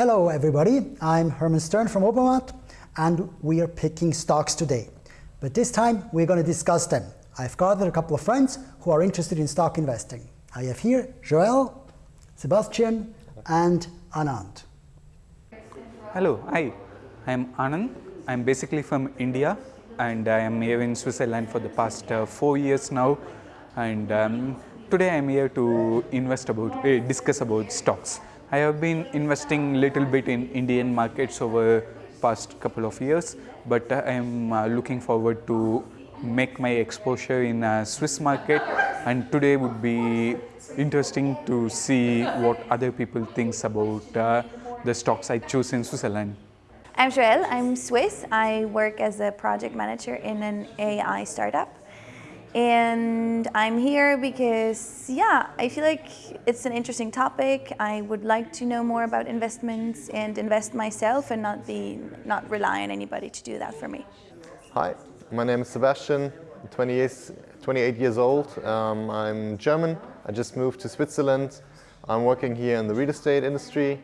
Hello everybody, I'm Hermann Stern from Obermatt and we are picking stocks today. But this time we're going to discuss them. I've gathered a couple of friends who are interested in stock investing. I have here Joel, Sebastian and Anand. Hello, hi. I'm Anand. I'm basically from India and I am here in Switzerland for the past uh, four years now. And um, today I'm here to invest about, uh, discuss about stocks. I have been investing little bit in Indian markets over past couple of years, but I am uh, looking forward to make my exposure in Swiss market and today would be interesting to see what other people thinks about uh, the stocks I choose in Switzerland. I'm Joelle, I'm Swiss. I work as a project manager in an AI startup. And I'm here because, yeah, I feel like it's an interesting topic. I would like to know more about investments and invest myself and not be, not rely on anybody to do that for me. Hi, my name is Sebastian, I'm 28, 28 years old. Um, I'm German. I just moved to Switzerland. I'm working here in the real estate industry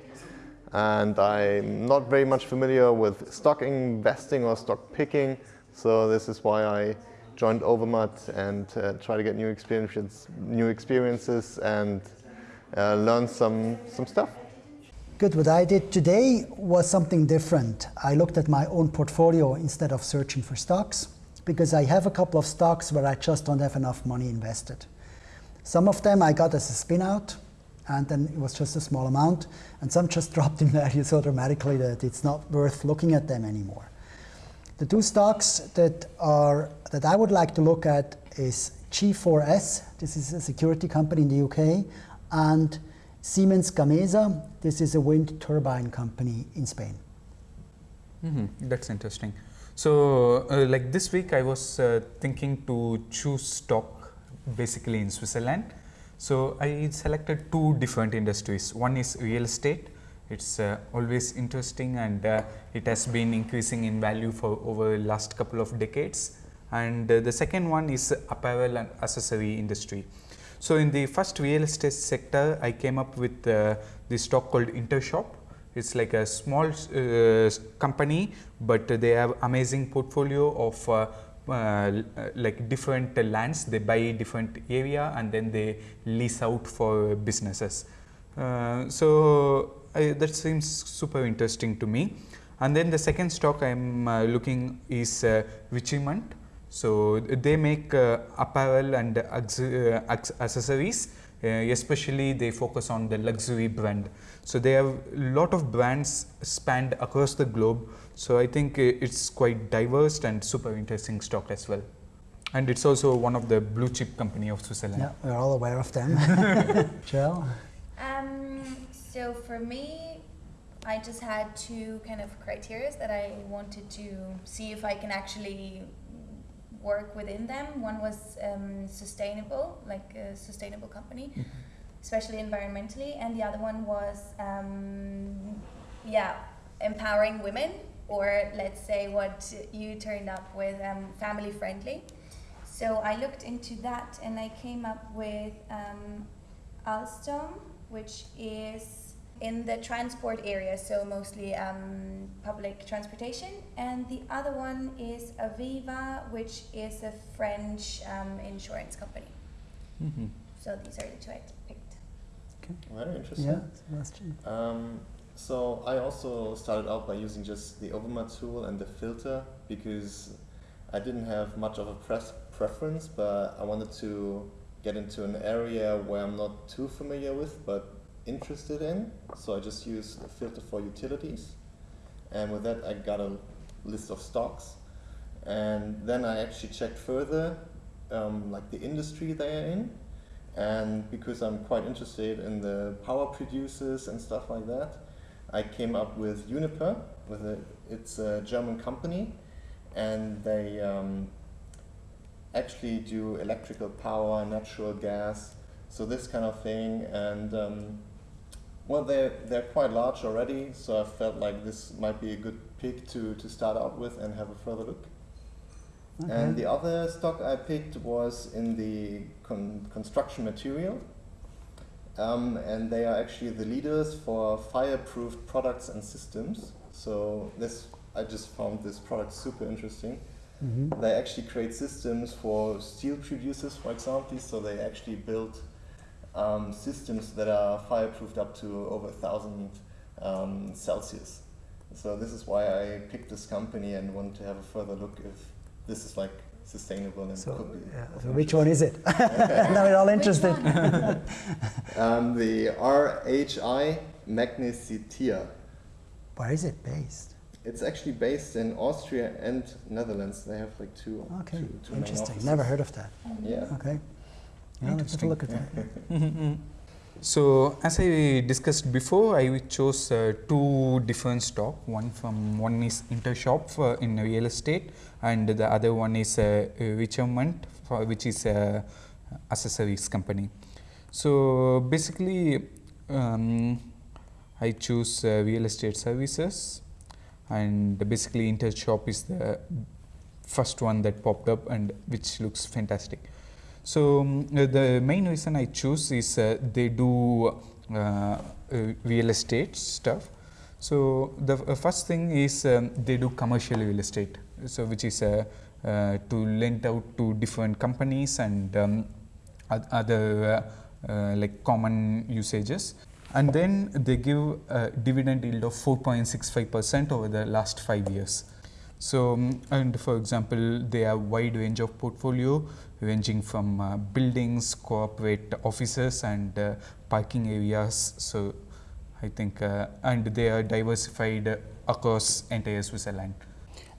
and I'm not very much familiar with stock investing or stock picking. So this is why I joined Obermatt and uh, try to get new experiences, new experiences and uh, learn some, some stuff. Good. What I did today was something different. I looked at my own portfolio instead of searching for stocks because I have a couple of stocks where I just don't have enough money invested. Some of them I got as a spin out and then it was just a small amount and some just dropped in value so dramatically that it's not worth looking at them anymore. The two stocks that are that I would like to look at is G4S, this is a security company in the UK, and Siemens Gamesa, this is a wind turbine company in Spain. Mm -hmm. That's interesting. So uh, like this week I was uh, thinking to choose stock basically in Switzerland so, I selected two different industries. One is real estate. It's uh, always interesting and uh, it has been increasing in value for over the last couple of decades. And uh, the second one is apparel and accessory industry. So, in the first real estate sector, I came up with uh, the stock called Intershop. It's like a small uh, company, but they have amazing portfolio of uh, uh, like different lands, they buy different area and then they lease out for businesses. So, I, that seems super interesting to me. And then the second stock I am uh, looking is uh. So, they make uh, apparel and uh, accessories uh, especially they focus on the luxury brand. So, they have a lot of brands spanned across the globe. So, I think it's quite diverse and super interesting stock as well. And it's also one of the blue chip company of Switzerland. Yeah, we're all aware of them. Jill? So for me, I just had two kind of criteria that I wanted to see if I can actually work within them. One was um, sustainable, like a sustainable company, mm-hmm. especially environmentally, and the other one was, um, yeah, empowering women, or let's say what you turned up with, um, family friendly. So I looked into that, and I came up with um, Alstom, which is in the transport area, so mostly um, public transportation. And the other one is Aviva, which is a French um, insurance company. Mm -hmm. So these are the two I picked. Okay. Very interesting. Yeah, um, so I also started out by using just the Obermatt tool and the filter because I didn't have much of a press preference, but I wanted to get into an area where I'm not too familiar with, but interested in. So I just use the filter for utilities. And with that, I got a list of stocks. And then I actually checked further, um, like the industry they are in. And because I'm quite interested in the power producers and stuff like that, I came up with Uniper. With a, it's a German company, and they um, actually do electrical power, natural gas, so this kind of thing. And um, well, they're, they're quite large already, so I felt like this might be a good pick to, to start out with and have a further look. Okay. And the other stock I picked was in the con construction material. Um, and they are actually the leaders for fireproof products and systems. So this, I just found this product super interesting. Mm-hmm. They actually create systems for steel producers, for example. So they actually build um, systems that are fireproofed up to over a thousand um, Celsius. So this is why I picked this company and want to have a further look if this is like sustainable and so, could be. Yeah, so which one is it? now we're all interested. um, the RHI Magnesita. Where is it based? It's actually based in Austria and Netherlands. They have like two. Okay, two, two interesting. Never heard of that. Yeah. Okay. Yeah, let's have a look at that. So as I discussed before, I chose uh, two different stock. One from one is Intershop uh, in real estate, and the other one is uh, Richemont, which is a accessories company. So basically, um, I choose uh, real estate services, and basically Intershop is the first one that popped up, and which looks fantastic. So um, the main reason I choose is uh, they do uh, uh real estate stuff. So the uh, first thing is um, they do commercial real estate, so which is to lend out to different companies and um, other like common usages and then they give a dividend yield of 4.65 percent over the last 5 years. So, um, and for example, they have wide range of portfolio ranging from uh, buildings, corporate offices and uh, parking areas. So, I think uh, and they are diversified across entire Switzerland.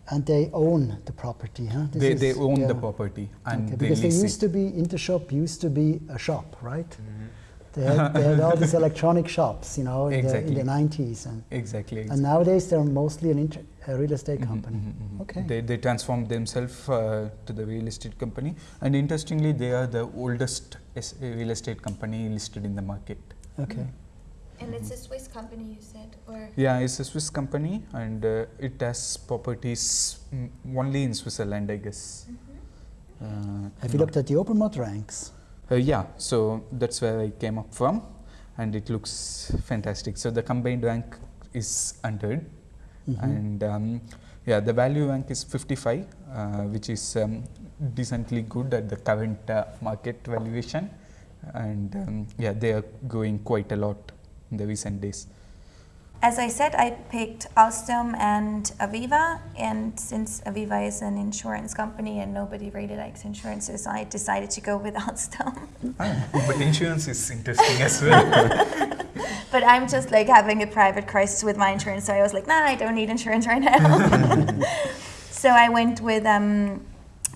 And they own the property, huh? This they, they own yeah. the property and okay, because they used it. to be Intershop used to be a shop, right? Mm -hmm. They had, they had all these electronic shops, you know, in, exactly. the, in the 90s. And, exactly, exactly. And nowadays they're mostly an inter, a real estate mm-hmm, company. Mm -hmm, okay. They, they transformed themselves uh, to the real estate company. And interestingly, they are the oldest real estate company listed in the market. Okay. And it's a Swiss company, you said, or yeah, it's a Swiss company, and uh, it has properties mm, only in Switzerland, I guess. Mm -hmm. uh, Have you looked at the open Obermatt ranks? Uh, yeah, so that's where I came up from and it looks fantastic. So the combined rank is 100 mm -hmm. And um, yeah, the value rank is 55 uh, which is um, decently good at the current uh, market valuation and um, yeah, they are going quite a lot in the recent days. As I said, I picked Alstom and Aviva, and since Aviva is an insurance company and nobody really likes insurances, I decided to go with Alstom. Ah, but insurance is interesting as well. but I'm just like having a private crisis with my insurance, so I was like, nah, I don't need insurance right now. so I went with um,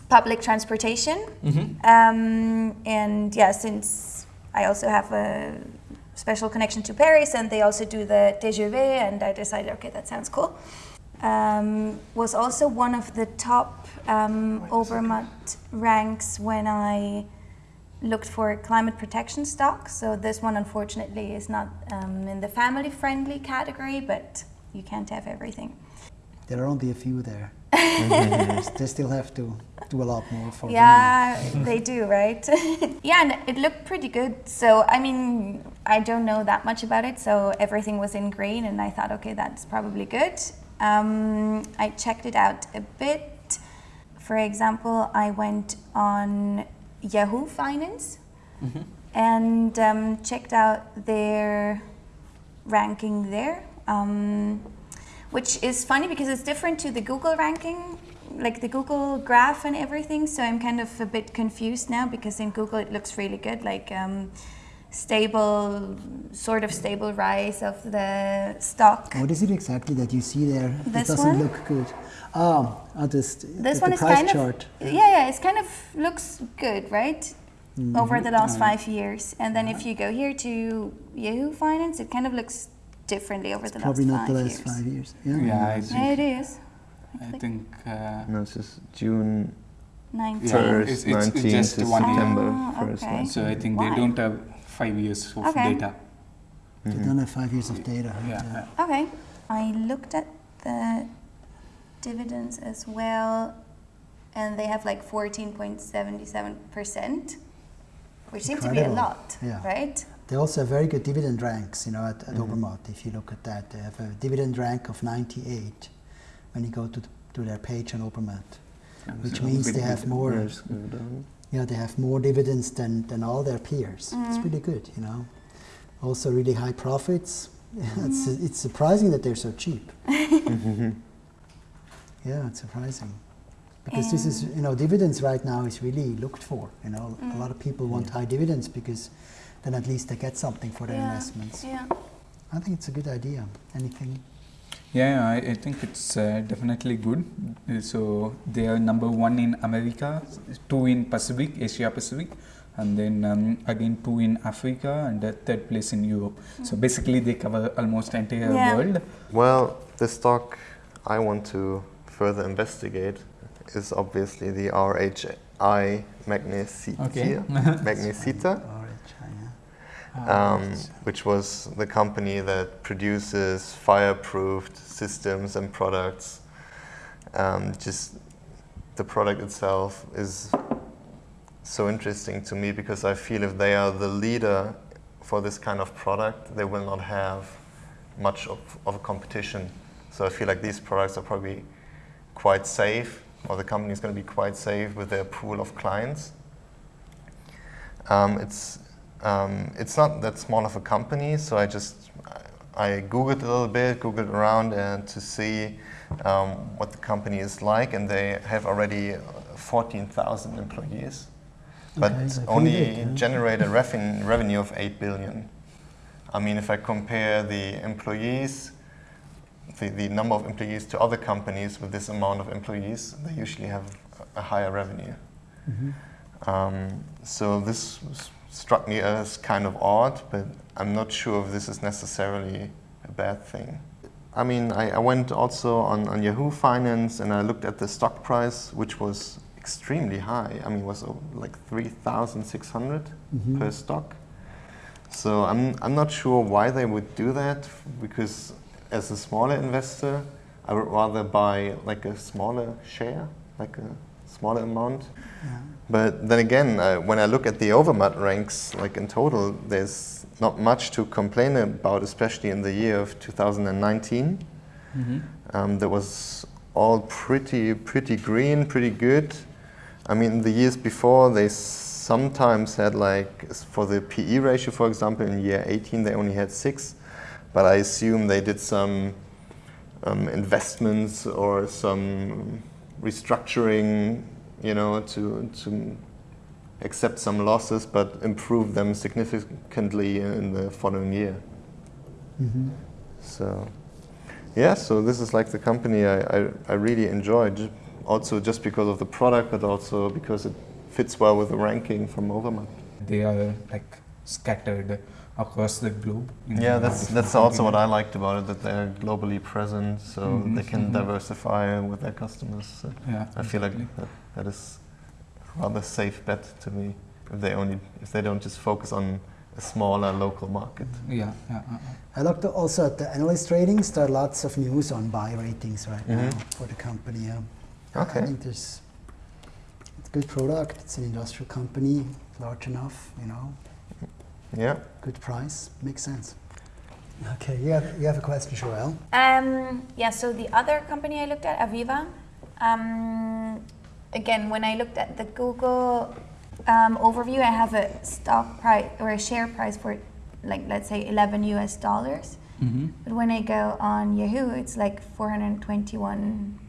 public transportation, mm -hmm. um, and yeah, since I also have a special connection to Paris, and they also do the TGV, and I decided, okay, that sounds cool. Um, was also one of the top um, ranks when I looked for climate protection stock. So this one, unfortunately, is not um, in the family-friendly category, but you can't have everything. There are only a few there. they still have to do a lot more for yeah they do right? Yeah and it looked pretty good. So i mean i don't know that much about it so everything was in green and i thought okay that's probably good. Um, i checked it out a bit. For example i went on yahoo finance mm -hmm. and um, checked out their ranking there. Um, which is funny because it's different to the Google ranking, like the Google graph and everything. So I'm kind of a bit confused now because in Google it looks really good, like um, stable, sort of stable rise of the stock. What is it exactly that you see there? This it doesn't one? look good. Oh, oh this, this the, one is kind chart. of yeah, yeah. It's kind of looks good, right? Mm -hmm. Over the last five years, and then if you go here to Yahoo Finance, it kind of looks differently over it's the probably last not the last years. five years. Yeah, yeah, I yeah it is. I think. Uh, no, it's just June 19. Yeah, it's, it's, it's just one September oh, first. Okay. So I think Why? they don't have five years of okay. data. Mm -hmm. They don't have five years of data. Yeah. yeah. Okay. I looked at the dividends as well, and they have like 14.77 percent, which seems to be a lot, yeah. right? They also have very good dividend ranks, you know, at, at Mhm. Obermatt. If you look at that, they have a dividend rank of 98 when you go to, the, to their page on Obermatt, which So means they have more. Yeah, just go they have more dividends than, than all their peers. It's Mhm. really good, you know. Also, really high profits. it's, it's surprising that they're so cheap. Yeah, it's surprising. Because this is, you know, dividends right now is really looked for. You know, a lot of people want high dividends because then at least they get something for their Yeah. investments. Yeah. I think it's a good idea. Anything? Yeah, I, I think it's uh, definitely good. Uh, So they are number one in America, two in Pacific, Asia Pacific, and then um, again two in Africa, and the third place in Europe. So basically, they cover almost entire Yeah. world. Well, the stock I want to further investigate is obviously the RHI Magnesita, Okay. Magnesita Orange, yeah. Ah, um, which was the company that produces fireproofed systems and products. Um, just the product itself is so interesting to me because I feel if they are the leader for this kind of product, they will not have much of, of a competition. So I feel like these products are probably quite safe, or the company is going to be quite safe with their pool of clients. Um, it's um, it's not that small of a company, so I just I googled a little bit, googled around, and to see um, what the company is like, and they have already 14,000 employees, but Okay, only big, yeah. generate a revenue of 8 billion. I mean, if I compare the employees, the, the number of employees to other companies with this amount of employees, they usually have a higher revenue. Mhm. Um, so this struck me as kind of odd, but I'm not sure if this is necessarily a bad thing. I mean, I, I went also on, on Yahoo Finance and I looked at the stock price, which was extremely high. I mean, it was uh, like 3,600 Mhm. per stock. So I'm, I'm not sure why they would do that, because as a smaller investor, I would rather buy like a smaller share, like a smaller amount. Yeah. But then again, uh, when I look at the Obermatt ranks, like in total, there's not much to complain about, especially in the year of 2019. Mhm. Um, that was all pretty, pretty green, pretty good. I mean, the years before, they sometimes had like, for the PE ratio, for example, in year 18, they only had six. But I assume they did some um, investments or some restructuring, you know, to, to accept some losses, but improve them significantly in the following year. Mhm. So, yeah, so this is like the company I, I, I really enjoy, also just because of the product, but also because it fits well with the ranking from Obermatt. They are like scattered across the globe. in Yeah, that's that's also what I liked about it, that they're globally present, so Mhm, they can mhm. diversify with their customers. So Yeah, I feel like that, that is a rather safe bet to me if they only if they don't just focus on a smaller local market. Yeah, yeah. uh, uh. I looked also at the analyst ratings. There are lots of news on buy ratings right now Mhm. for the company. Yeah. Okay. I think there's it's a good product. It's an industrial company, large enough, you know, Yeah. good price, makes sense. Okay, you have, you have a question, Joel? Um, yeah, so the other company I looked at, Aviva, um, again, when I looked at the Google um, overview, I have a stock price or a share price for, like, let's say 11 US dollars. Mhm. But when I go on Yahoo, it's like 421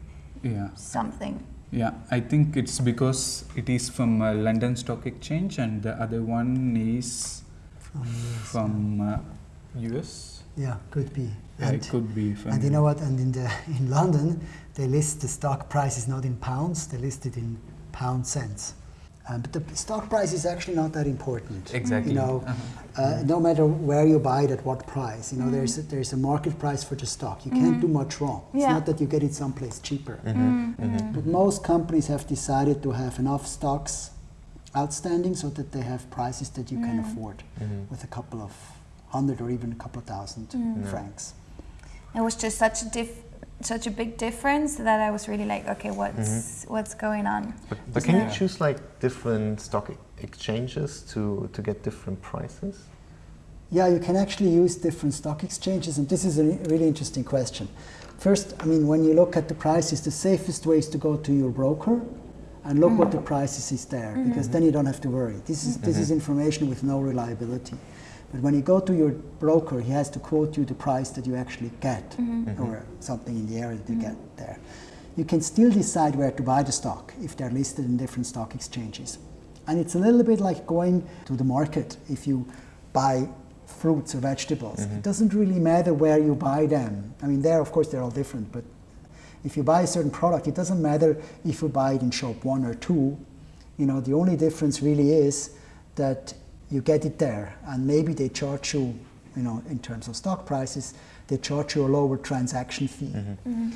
Yeah. something. Yeah, I think it's because it is from uh, London Stock Exchange and the other one is From from uh, US. yeah, could be. Yeah, And, it could be from. and you know what? And in the in London, they list the stock prices not in pounds; they list it in pound cents. Um, but the stock price is actually not that important. Exactly. You know, Uh-huh. uh, no matter where you buy it at what price, you know, there's a, there's a market price for the stock. You can't do much wrong. It's not that you get it someplace cheaper. Mm-hmm. But most companies have decided to have enough stocks outstanding so that they have prices that you can afford Mm-hmm. with a couple of hundred or even a couple of thousand Mm. francs. It was just such a diff- such a big difference that I was really like, okay, what's what's going on? But, but can you Yeah. choose like different stock exchanges to, to get different prices? Yeah, you can actually use different stock exchanges, and this is a really interesting question. First, I mean, when you look at the prices, the safest way is to go to your broker and look mm -hmm. what the prices is there, mm -hmm. because then you don't have to worry. This is, this is mm-hmm. information with no reliability. But when you go to your broker, he has to quote you the price that you actually get, mm -hmm. or something in the area that you get there. You can still decide where to buy the stock if they're listed in different stock exchanges. And it's a little bit like going to the market. If you buy fruits or vegetables, mm -hmm. it doesn't really matter where you buy them. I mean, there, of course, they're all different, but if you buy a certain product, it doesn't matter if you buy it in shop one or two. You know, the only difference really is that you get it there, and maybe they charge you, you know, in terms of stock prices, they charge you a lower transaction fee. Mm -hmm. Mm -hmm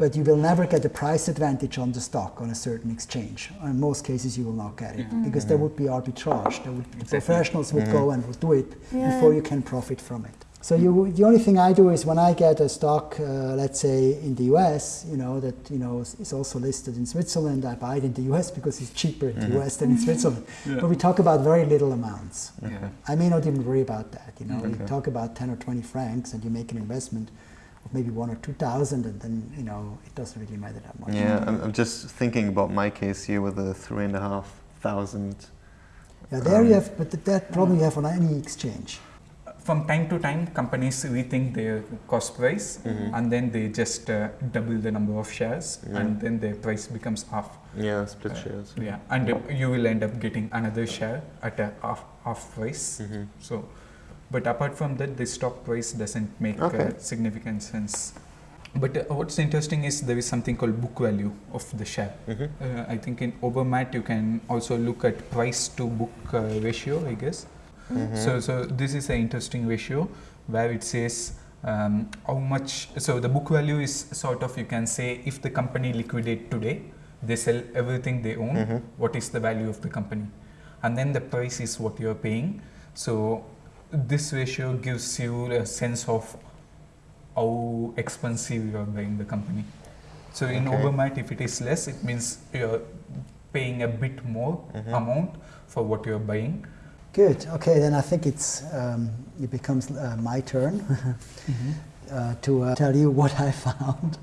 but you will never get a price advantage on the stock on a certain exchange. In most cases, you will not get it mm. because there would be arbitrage. There would, exactly. Professionals would go and would do it yeah. before you can profit from it. So you, the only thing I do is when I get a stock, uh, let's say in the US, you know that you know is also listed in Switzerland. I buy it in the US because it's cheaper in mm -hmm. the US than in Switzerland. Yeah. But we talk about very little amounts. I may not even worry about that. You know, okay. we talk about 10 or 20 francs, and you make an investment of maybe one or two thousand, and then you know it doesn't really matter that much. Yeah, I'm, I'm just thinking about my case here with the three and a half thousand. Yeah, there um, you have, but that problem you have on any exchange. From time to time, companies rethink their cost price, mm -hmm. and then they just uh, double the number of shares, yeah. and then their price becomes half. Yeah, split uh, shares. Yeah, and you will end up getting another share at a half, half price. Mm -hmm. So but apart from that, the stock price doesn't make uh, okay. uh, significant sense. But uh, what's interesting is there is something called book value of the share. Mm -hmm. uh, I think in Obermatt you can also look at price to book uh, ratio, I guess. Mm -hmm. So, so this is an interesting ratio where it says um, how much. So the book value is sort of you can say if the company liquidate today, they sell everything they own. Mm -hmm. What is the value of the company? And then the price is what you are paying. So this ratio gives you a sense of how expensive you are buying the company. So in okay. Obermatt, if it is less, it means you're paying a bit more mm -hmm. amount for what you're buying. Good. Okay, then I think it's um, it becomes uh, my turn mm -hmm. uh, to uh, tell you what I found.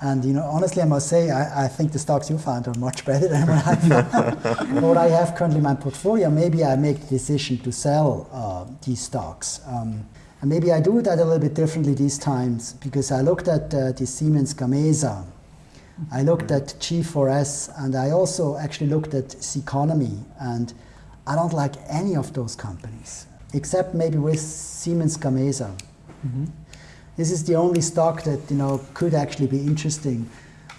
And you know, honestly, I must say, I, I think the stocks you found are much better than what I found. what I have currently in my portfolio, maybe I make the decision to sell uh, these stocks. Um, and maybe I do that a little bit differently these times because I looked at uh, the Siemens Gamesa. I looked at G4S and I also actually looked at Ceconomy and I don't like any of those companies except maybe with Siemens Gamesa. Mm -hmm. This is the only stock that you know could actually be interesting.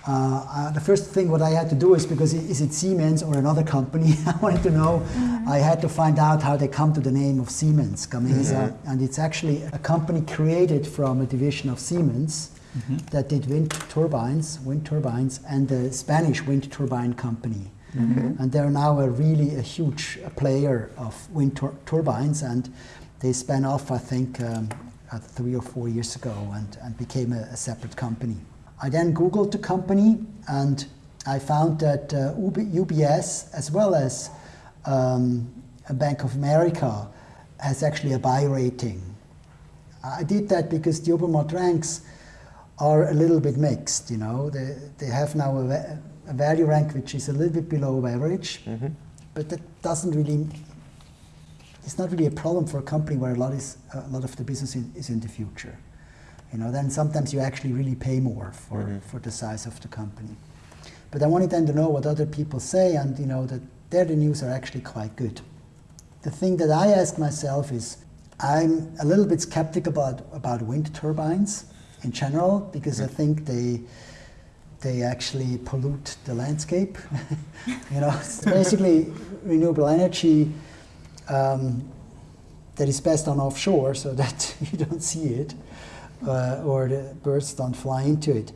Uh, uh, the first thing what I had to do is because is it Siemens or another company? I wanted to know. Mm -hmm. I had to find out how they come to the name of Siemens Gamesa, mm -hmm. and it's actually a company created from a division of Siemens mm -hmm. that did wind turbines, wind turbines, and the Spanish wind turbine company. Mm-hmm. And they're now a really a huge player of wind tur turbines, and they span off, I think, um, three or four years ago and, and became a, a, separate company. I then Googled the company and I found that uh, UBS as well as um, Bank of America has actually a buy rating. I did that because the Obermatt ranks are a little bit mixed, you know. They, they have now a, a value rank which is a little bit below average, mm -hmm. but that doesn't really it's not really a problem for a company where a lot, is, a lot of the business in, is in the future. You know, then sometimes you actually really pay more for, mm -hmm. for the size of the company. But I wanted then to know what other people say, and you know that their the news are actually quite good. The thing that I ask myself is, I'm a little bit skeptical about, about wind turbines in general because mm -hmm. I think they they actually pollute the landscape. you know, it's basically renewable energy um, that is best on offshore so that you don't see it uh, or the birds don't fly into it.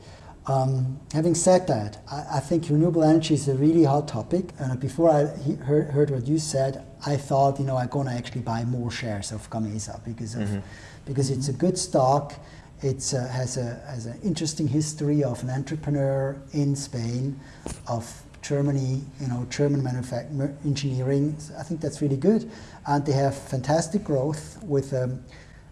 Um, having said that, I, I, think renewable energy is a really hot topic. And before I he heard, heard, what you said, I thought, you know, I'm going to actually buy more shares of Gamesa because of, mm -hmm. because it's a good stock. It uh, has a has an interesting history of an entrepreneur in Spain of Germany, you know, German manufacturing engineering. I think that's really good, and they have fantastic growth with a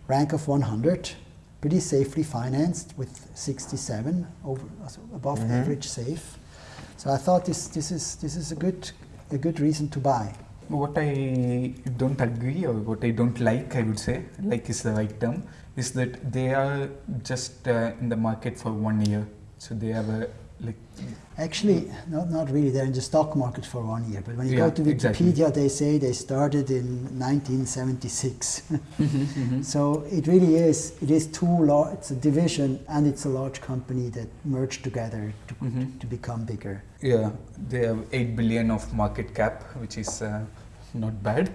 rank of 100, pretty safely financed with 67 over above mm-hmm. average safe. So I thought this this is this is a good a good reason to buy. What I don't agree or what I don't like, I would say, like is the right term, is that they are just uh, in the market for one year. So they have a like Actually, not, not really. They're in the stock market for one year. But when you yeah, go to Wikipedia, exactly. they say they started in 1976. mm-hmm, mm-hmm. So it really is. It is too large. It's a division, and it's a large company that merged together to, mm-hmm. to become bigger. Yeah, they have eight billion of market cap, which is uh, not bad.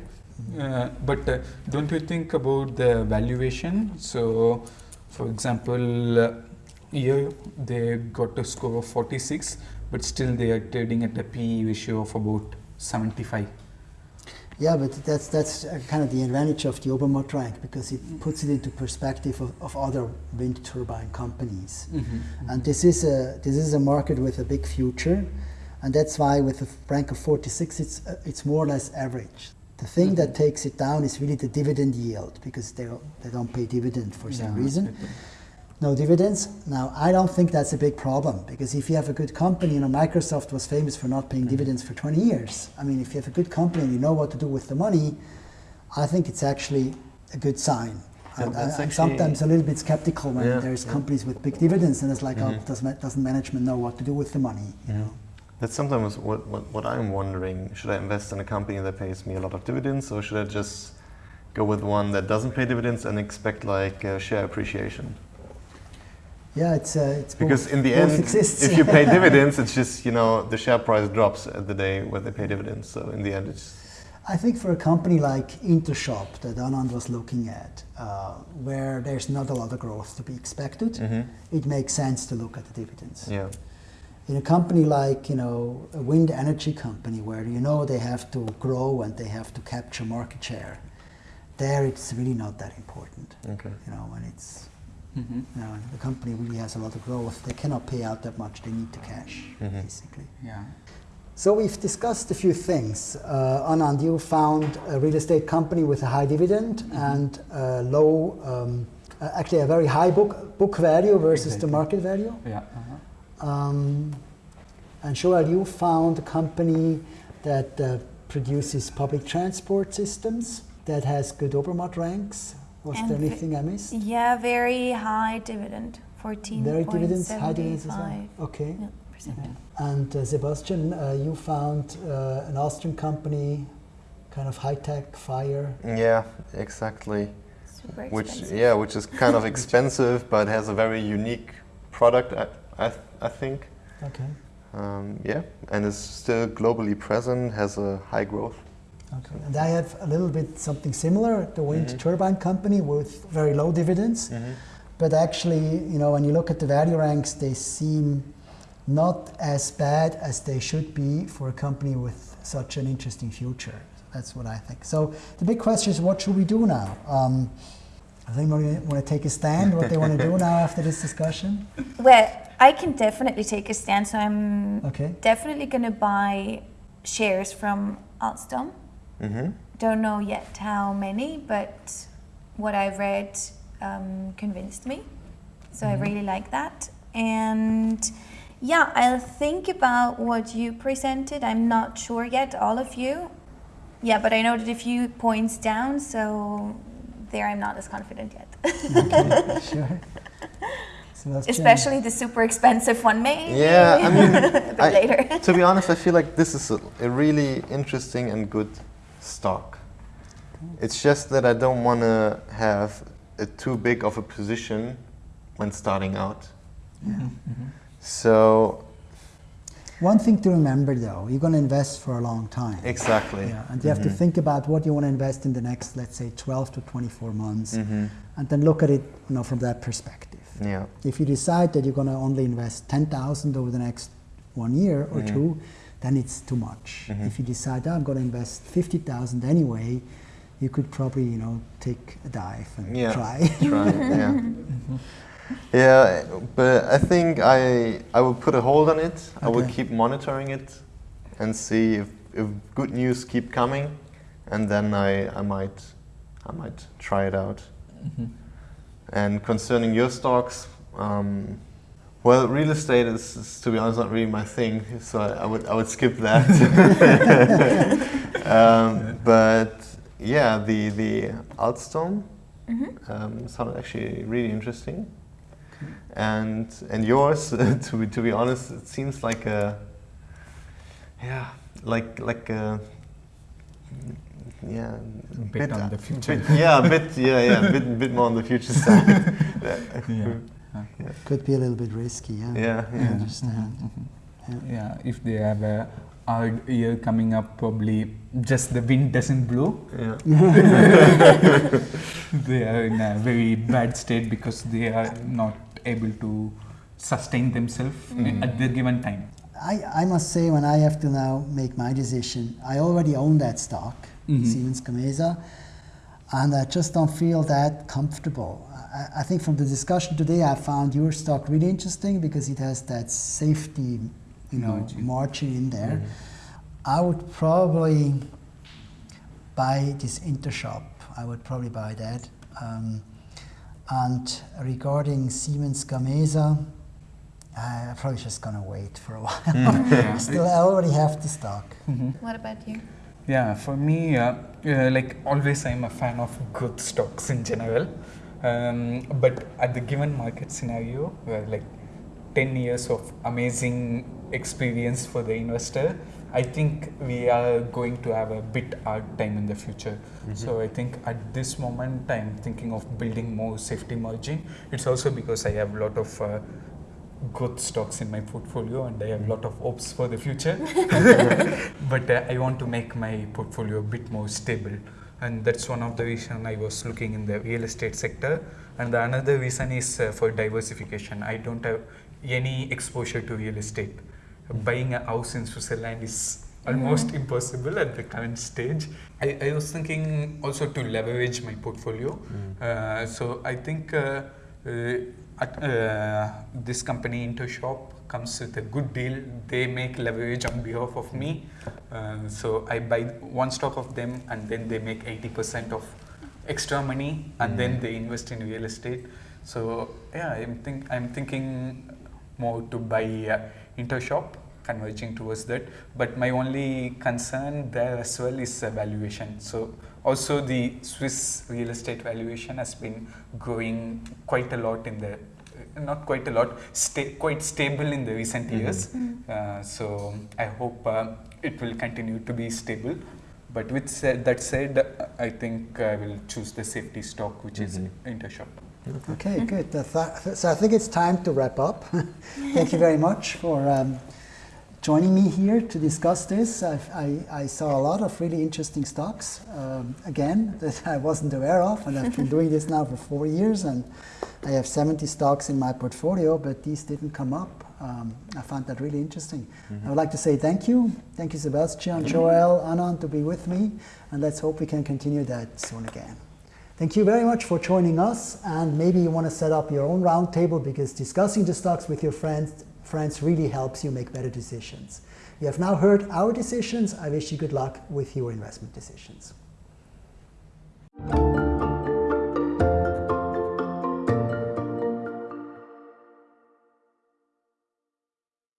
Uh, but uh, don't you think about the valuation? So, for example uh, year they got a score of 46 but still they are trading at a PE ratio of about 75 yeah, but that's that's kind of the advantage of the Obermatt rank because it puts it into perspective of, of other wind turbine companies. Mm-hmm, mm-hmm. And this is a this is a market with a big future, and that's why with a rank of 46, it's uh, it's more or less average. The thing mm-hmm. that takes it down is really the dividend yield because they they don't pay dividend for some yeah, reason no dividends. Now, I don't think that's a big problem because if you have a good company, you know, Microsoft was famous for not paying mm-hmm. dividends for 20 years. I mean, if you have a good company and you know what to do with the money, I think it's actually a good sign. And I, am sometimes a little bit skeptical when yeah, there's yeah. companies with big dividends and it's like, oh, mm-hmm. oh, does, doesn't management know what to do with the money? You know? That's sometimes what, what, what I'm wondering. Should I invest in a company that pays me a lot of dividends or should I just go with one that doesn't pay dividends and expect like uh, share appreciation? Yeah, it's uh, it's because both, in the end, exists. if you pay dividends, it's just you know the share price drops at the day where they pay dividends. So in the end, it's. I think for a company like Intershop that Anand was looking at, uh, where there's not a lot of growth to be expected, mm-hmm. it makes sense to look at the dividends. Yeah. In a company like you know a wind energy company, where you know they have to grow and they have to capture market share, there it's really not that important. Okay. You know, and it's Mm-hmm. You know, the company really has a lot of growth. They cannot pay out that much. They need the cash, mm-hmm. basically. Yeah. So we've discussed a few things. Uh, Anand, you found a real estate company with a high dividend mm-hmm. and a low, um, uh, actually a very high book book value versus exactly. the market value. Yeah. Um, and Joel, you found a company that uh, produces public transport systems that has good Obermatt ranks was and there anything I missed? Yeah, very high dividend, 14. Very dividends, high dividends as well. Okay. Yeah, and uh, Sebastian, uh, you found uh, an Austrian company, kind of high tech, fire. Yeah, exactly. which yeah, which is kind of expensive, but has a very unique product. I I, th I think. Okay. Um, yeah, and is still globally present, has a high growth. Okay. And I have a little bit something similar, the wind mm-hmm. turbine company with very low dividends. Mm-hmm. But actually, you know, when you look at the value ranks, they seem not as bad as they should be for a company with such an interesting future. That's what I think. So the big question is, what should we do now? Um, does anybody want to take a stand? What they want to do now after this discussion? Well, I can definitely take a stand. So I'm okay. definitely going to buy shares from Alstom. Mm-hmm. Don't know yet how many, but what I've read um, convinced me. So mm-hmm. I really like that. And yeah, I'll think about what you presented. I'm not sure yet, all of you. Yeah, but I noted a few points down, so there I'm not as confident yet. okay, sure. Especially the super expensive one, maybe. Yeah, I mean, I, later. to be honest, I feel like this is a, a really interesting and good stock. It's just that I don't want to have a too big of a position when starting out. Yeah. Mm-hmm. So. One thing to remember though, you're going to invest for a long time. Exactly. Yeah, and you have mm-hmm. to think about what you want to invest in the next, let's say, 12 to 24 months, mm-hmm. and then look at it, you know, from that perspective. Yeah. If you decide that you're going to only invest 10,000 over the next one year or mm-hmm. two, then it's too much. Mm-hmm. If you decide, oh, I'm going to invest 50,000 anyway, you could probably, you know, take a dive and yeah. try. try, yeah. mm-hmm. Yeah, but I think I I will put a hold on it. Okay. I will keep monitoring it and see if, if good news keep coming, and then I, I might I might try it out. And concerning your stocks, um, well, real estate is, is, to be honest, not really my thing, so I, I would I would skip that. um, but yeah, the the Alstom Mm-hmm. um, sounded actually really interesting, and and yours, to be to be honest, it seems like a yeah, like like a yeah, a bit on the future. bit- yeah, a bit yeah yeah, a bit bit more on the future side. Yeah. Could be a little bit risky, yeah. yeah, I yeah. understand. Mm-hmm. Yeah, if they have a hard year coming up, probably just the wind doesn't blow. yeah. they are in a very bad state because they are not able to sustain themselves Mm. at the given time. I, I must say, when I have to now make my decision, I already own that stock, Mhm. Siemens Gamesa, and I just don't feel that comfortable. I, I think from the discussion today, I found your stock really interesting because it has that safety, you know, Margin. margin in there. I would probably buy this Intershop. I would probably buy that. Um, and regarding Siemens Gamesa, I'm probably just gonna wait for a while. Yeah. Still, I already have the stock. What about you? Yeah, for me, uh, uh, like always, I'm a fan of good stocks in general. Um, but at the given market scenario, where like 10 years of amazing experience for the investor, I think we are going to have a bit hard time in the future. So I think at this moment, I'm thinking of building more safety margin. It's also because I have a lot of uh, good stocks in my portfolio and I have a lot of hopes for the future. but uh, I want to make my portfolio a bit more stable. And that's one of the reason I was looking in the real estate sector. And the another reason is uh, for diversification. I don't have any exposure to real estate. Buying a house in Switzerland is almost impossible at the current stage. I, I was thinking also to leverage my portfolio. Uh, so I think uh, uh, uh, this company Intershop comes with a good deal. They make leverage on behalf of me. Uh, so I buy one stock of them and then they make 80% of extra money and then they invest in real estate. So yeah, I'm, think, I'm thinking more to buy uh, Intershop, converging towards that. But my only concern there as well is valuation. So also the Swiss real estate valuation has been growing quite a lot in the uh, not quite a lot, sta- quite stable in the recent years. Uh, so I hope uh, it will continue to be stable. But with said, that said, I think I will choose the safety stock, which is Intershop. Okay, good. Uh, So I think it's time to wrap up. Thank you very much for um, joining me here to discuss this. I, I, I saw a lot of really interesting stocks, um, again, that I wasn't aware of, and I've been doing this now for four years, and I have 70 stocks in my portfolio, but these didn't come up. Um, I found that really interesting. I would like to say thank you. Thank you, Sebastian, Joel, Anand, to be with me, and let's hope we can continue that soon again. Thank you very much for joining us, and maybe you want to set up your own roundtable because discussing the stocks with your friends, friends really helps you make better decisions. You have now heard our decisions. I wish you good luck with your investment decisions.